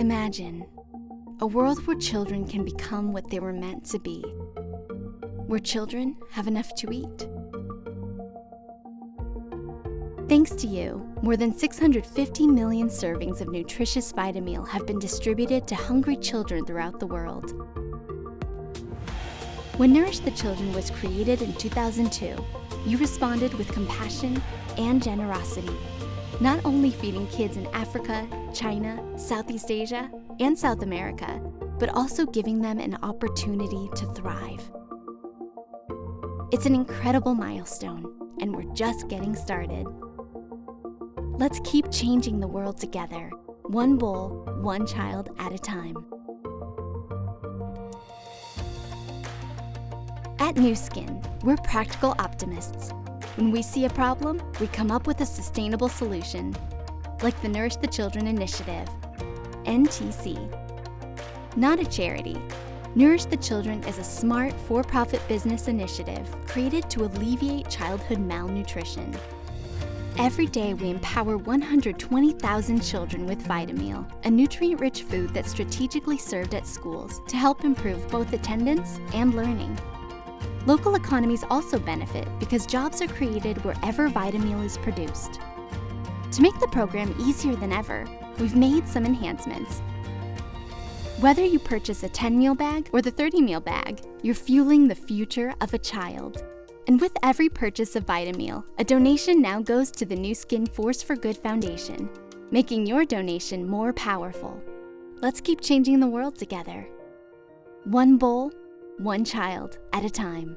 Imagine a world where children can become what they were meant to be, where children have enough to eat. Thanks to you, more than 650 million servings of nutritious Vitameal have been distributed to hungry children throughout the world. When Nourish the Children was created in 2002, you responded with compassion and generosity, not only feeding kids in Africa, China, Southeast Asia, and South America, but also giving them an opportunity to thrive. It's an incredible milestone, and we're just getting started. Let's keep changing the world together, one bowl, one child at a time. At Nu Skin, we're practical optimists. When we see a problem, we come up with a sustainable solution, like the Nourish the Children initiative, NTC. Not a charity, Nourish the Children is a smart, for-profit business initiative created to alleviate childhood malnutrition. Every day, we empower 120,000 children with Vitameal, a nutrient-rich food that's strategically served at schools to help improve both attendance and learning. Local economies also benefit because jobs are created wherever Vitameal is produced. To make the program easier than ever, we've made some enhancements. Whether you purchase a 10 meal bag or the 30 meal bag, you're fueling the future of a child. And with every purchase of Vitameal, a donation now goes to the Nu Skin Force for Good Foundation, making your donation more powerful. Let's keep changing the world together. One bowl, one child at a time.